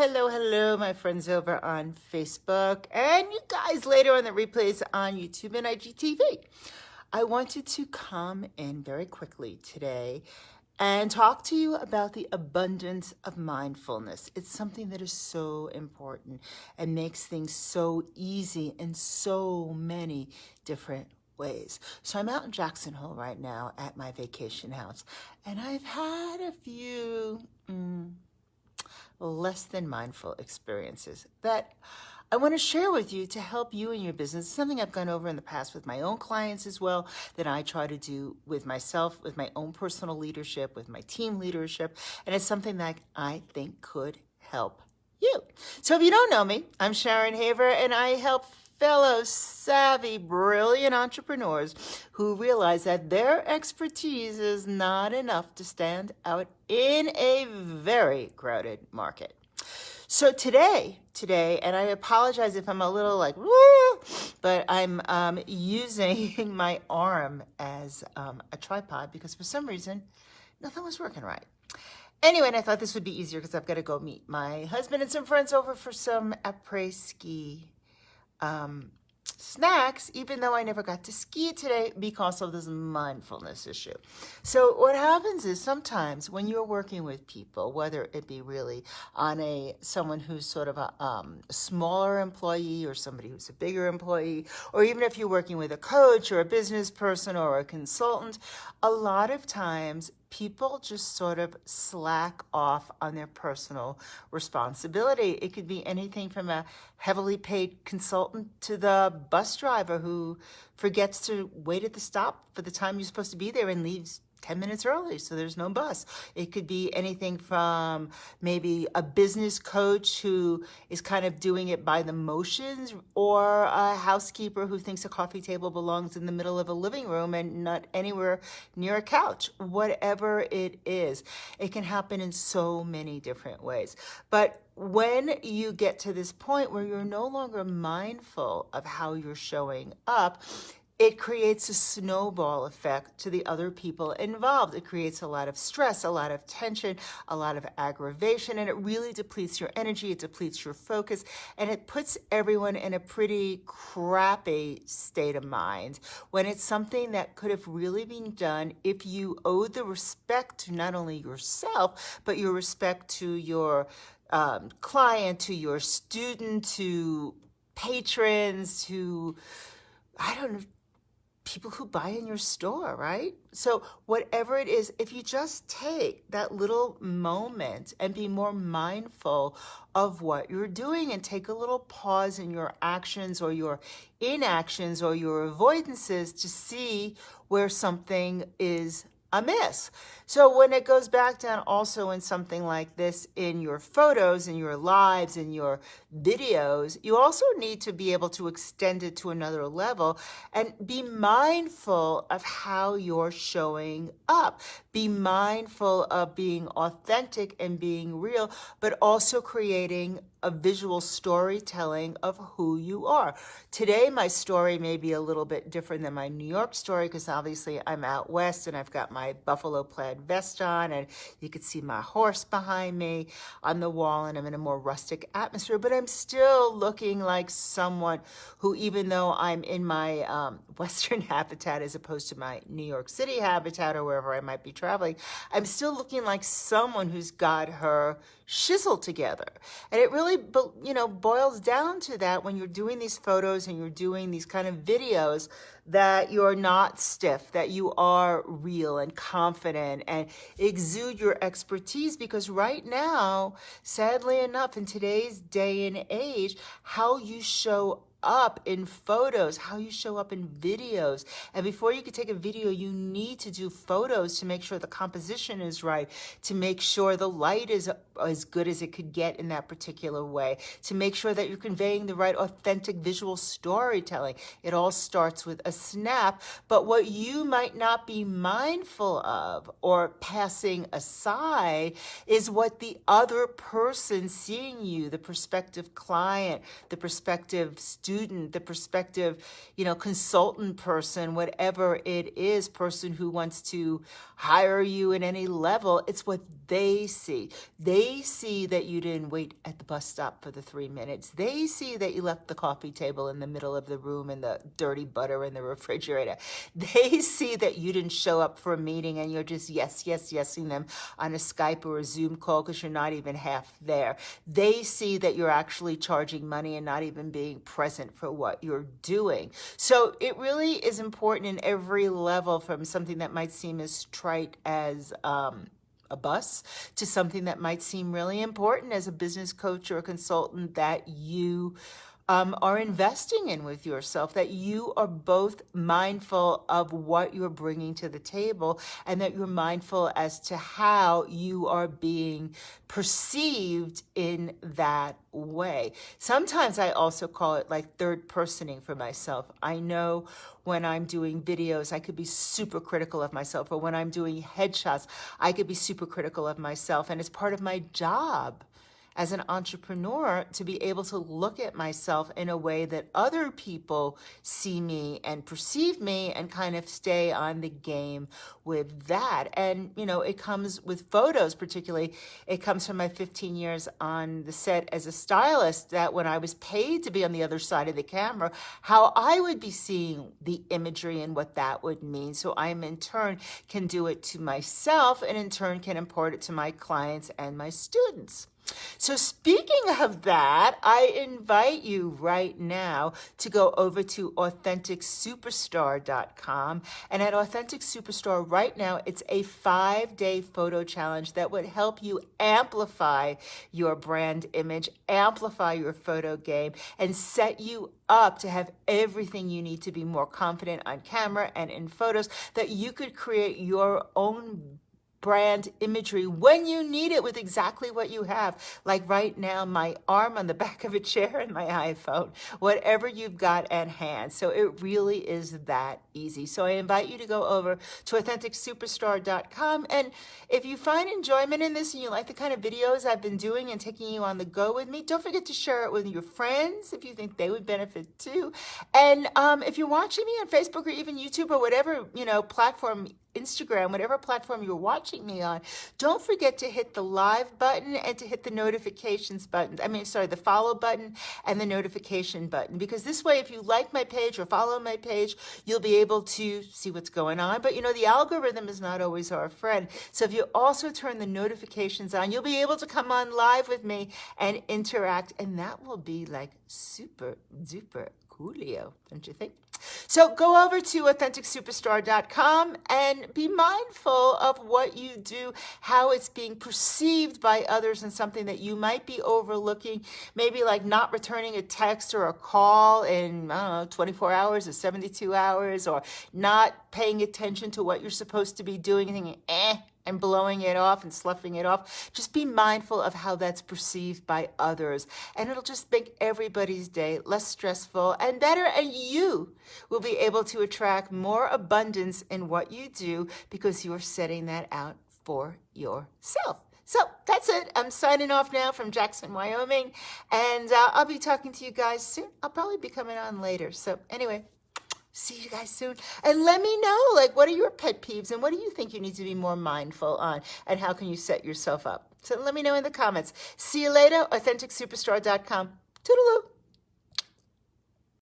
hello, hello, my friends over on Facebook and you guys later on the replays on YouTube and IGTV. I wanted to come in very quickly today and talk to you about the abundance of mindfulness. It's something that is so important and makes things so easy in so many different ways. So I'm out in Jackson Hole right now at my vacation house and I've had a few... Mm, less than mindful experiences that I want to share with you to help you in your business. It's something I've gone over in the past with my own clients as well that I try to do with myself, with my own personal leadership, with my team leadership. And it's something that I think could help you. So if you don't know me, I'm Sharon Haver and I help fellow savvy, brilliant entrepreneurs who realize that their expertise is not enough to stand out in a very crowded market. So today, today, and I apologize if I'm a little like, woo, but I'm um, using my arm as um, a tripod because for some reason, nothing was working right. Anyway, and I thought this would be easier because I've got to go meet my husband and some friends over for some après-ski um, snacks, even though I never got to ski today because of this mindfulness issue. So what happens is sometimes when you're working with people, whether it be really on a someone who's sort of a um, smaller employee or somebody who's a bigger employee, or even if you're working with a coach or a business person or a consultant, a lot of times people just sort of slack off on their personal responsibility. It could be anything from a heavily paid consultant to the bus driver who forgets to wait at the stop for the time you're supposed to be there and leaves 10 minutes early, so there's no bus. It could be anything from maybe a business coach who is kind of doing it by the motions, or a housekeeper who thinks a coffee table belongs in the middle of a living room and not anywhere near a couch. Whatever it is, it can happen in so many different ways. But when you get to this point where you're no longer mindful of how you're showing up, it creates a snowball effect to the other people involved. It creates a lot of stress, a lot of tension, a lot of aggravation, and it really depletes your energy, it depletes your focus, and it puts everyone in a pretty crappy state of mind when it's something that could have really been done if you owed the respect to not only yourself, but your respect to your um, client, to your student, to patrons, to, I don't know, people who buy in your store, right? So whatever it is, if you just take that little moment and be more mindful of what you're doing and take a little pause in your actions or your inactions or your avoidances to see where something is amiss. So when it goes back down also in something like this in your photos, in your lives, in your videos, you also need to be able to extend it to another level and be mindful of how you're showing up. Be mindful of being authentic and being real, but also creating a visual storytelling of who you are. Today, my story may be a little bit different than my New York story because obviously I'm out west and I've got my buffalo plaid vest on and you can see my horse behind me on the wall and I'm in a more rustic atmosphere, but I'm still looking like someone who, even though I'm in my um, Western habitat as opposed to my New York City habitat or wherever I might be traveling, I'm still looking like someone who's got her shizzle together. And it really, you know, boils down to that when you're doing these photos and you're doing these kind of videos that you're not stiff, that you are real and confident and exude your expertise because right now, sadly enough, in today's day and age, how you show up in photos, how you show up in videos. And before you can take a video, you need to do photos to make sure the composition is right, to make sure the light is as good as it could get in that particular way, to make sure that you're conveying the right authentic visual storytelling. It all starts with a snap, but what you might not be mindful of or passing aside is what the other person seeing you, the prospective client, the prospective student, student, the prospective, you know, consultant person, whatever it is, person who wants to hire you at any level, it's what they see. They see that you didn't wait at the bus stop for the three minutes. They see that you left the coffee table in the middle of the room and the dirty butter in the refrigerator. They see that you didn't show up for a meeting and you're just yes, yes, yesing them on a Skype or a Zoom call because you're not even half there. They see that you're actually charging money and not even being present for what you're doing. So it really is important in every level from something that might seem as trite as um, a bus to something that might seem really important as a business coach or a consultant that you um, are investing in with yourself, that you are both mindful of what you're bringing to the table and that you're mindful as to how you are being perceived in that way. Sometimes I also call it like third personing for myself. I know when I'm doing videos, I could be super critical of myself, or when I'm doing headshots, I could be super critical of myself. And it's part of my job as an entrepreneur to be able to look at myself in a way that other people see me and perceive me and kind of stay on the game with that. And, you know, it comes with photos, particularly, it comes from my 15 years on the set as a stylist that when I was paid to be on the other side of the camera, how I would be seeing the imagery and what that would mean. So I'm in turn, can do it to myself and in turn can impart it to my clients and my students. So speaking of that, I invite you right now to go over to AuthenticSuperstar.com. And at Authentic Superstar right now, it's a five-day photo challenge that would help you amplify your brand image, amplify your photo game, and set you up to have everything you need to be more confident on camera and in photos that you could create your own brand imagery when you need it with exactly what you have. Like right now, my arm on the back of a chair and my iPhone, whatever you've got at hand. So it really is that easy. So I invite you to go over to AuthenticSuperstar.com. And if you find enjoyment in this and you like the kind of videos I've been doing and taking you on the go with me, don't forget to share it with your friends if you think they would benefit too. And um, if you're watching me on Facebook or even YouTube or whatever, you know, platform Instagram, whatever platform you're watching me on, don't forget to hit the live button and to hit the notifications button. I mean, sorry, the follow button and the notification button. Because this way, if you like my page or follow my page, you'll be able to see what's going on. But you know, the algorithm is not always our friend. So if you also turn the notifications on, you'll be able to come on live with me and interact. And that will be like super duper coolio, don't you think? So go over to AuthenticSuperstar.com and be mindful of what you do, how it's being perceived by others and something that you might be overlooking, maybe like not returning a text or a call in, I don't know, 24 hours or 72 hours, or not paying attention to what you're supposed to be doing and thinking, eh, and blowing it off and sloughing it off. Just be mindful of how that's perceived by others. And it'll just make everybody's day less stressful and better. And you will be able to attract more abundance in what you do because you're setting that out for yourself. So that's it. I'm signing off now from Jackson, Wyoming. And uh, I'll be talking to you guys soon. I'll probably be coming on later. So anyway, see you guys soon. And let me know, like, what are your pet peeves and what do you think you need to be more mindful on? And how can you set yourself up? So let me know in the comments. See you later, AuthenticSuperstar.com. Toodaloo.